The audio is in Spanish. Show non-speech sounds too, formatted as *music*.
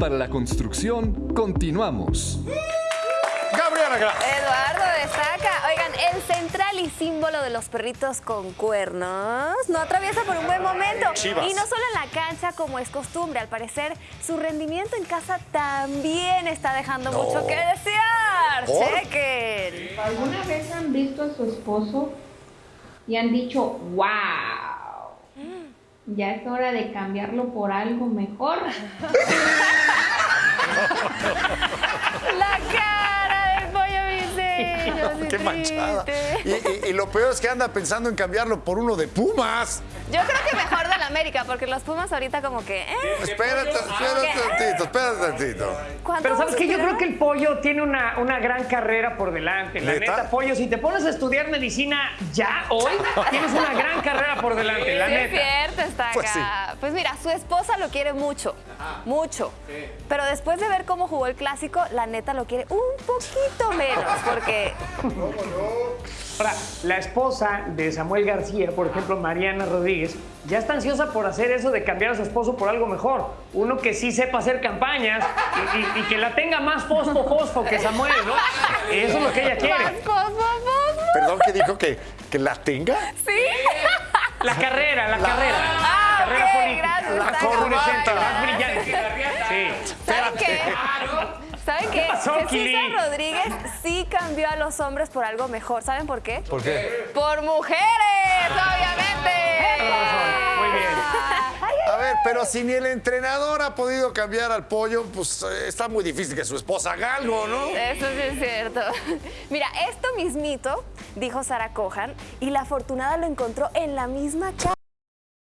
para la construcción, continuamos. Gabriela Gra- Eduardo destaca. Oigan, el central y símbolo de los perritos con cuernos no atraviesa por un buen momento. Chivas. Y no solo en la cancha como es costumbre. Al parecer, su rendimiento en casa también está dejando mucho que desear. ¿Por? Chequen. ¿Alguna vez han visto a su esposo y han dicho, wow, ya es hora de cambiarlo por algo mejor? *laughs* La cara del pollo briseño. sí Qué manchada. Y, y- y lo peor es que anda pensando en cambiarlo por uno de Pumas. Yo creo que mejor del América, porque los Pumas ahorita como que... ¿eh? Espérate, espérate tantito, espérate tantito. ¿Cuánto Pero sabes que yo creo que el pollo tiene una, una gran carrera por delante. La ¿Neta? neta, pollo, si te pones a estudiar medicina ya hoy, tienes una gran carrera por delante, la Sí, es neta. cierto, está Pues acá. Pues mira, su esposa lo quiere mucho, mucho. Pero después de ver cómo jugó el clásico, la neta lo quiere un poquito menos, porque Ahora, la esposa de Samuel García, por ejemplo, Mariana Rodríguez, ya está ansiosa por hacer eso de cambiar a su esposo por algo mejor. Uno que sí sepa hacer campañas y, y- y que la tenga más fosfo, fosfo que Samuel, ¿no? Eso es lo que ella más quiere. fosfo, fosfo. Perdón que dijo que, que la tenga. Sí. La carrera, la, carrera. Ah, la carrera política. gracias, la más brillante. Sí. ¿Saben qué? ¿Saben qué? *laughs* César Rodríguez sí cambió a los hombres por algo mejor. ¿Saben por qué? ¿Por qué? Por mujeres, obviamente. Muy bien. A ver, pero si ni el entrenador ha podido cambiar al pollo, pues eh, está muy difícil que su esposa haga algo, ¿no? Eso sí es cierto. *laughs* Mira, esto mismito dijo Sara Cohan y la afortunada lo encontró en la misma casa.